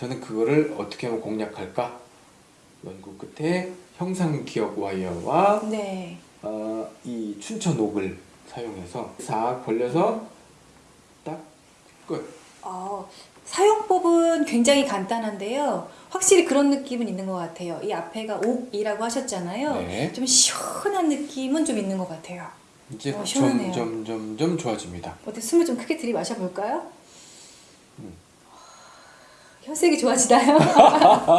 저는 그거를 어떻게 하면 공략할까? 연구 끝에 형상 기억 와이어와 네. 어, 이 춘천 옥을 사용해서 싹 벌려서 딱 끝. 어, 사용법은 굉장히 간단한데요. 확실히 그런 느낌은 있는 것 같아요. 이 앞에가 옥이라고 하셨잖아요. 네. 좀 시원한 느낌은 좀 있는 것 같아요. 이제 어, 시원하네요. 점점 점점 좋아집니다. 어떻게 숨을 좀 크게 들이마셔 볼까요? 음. 혈색이 좋아지나요?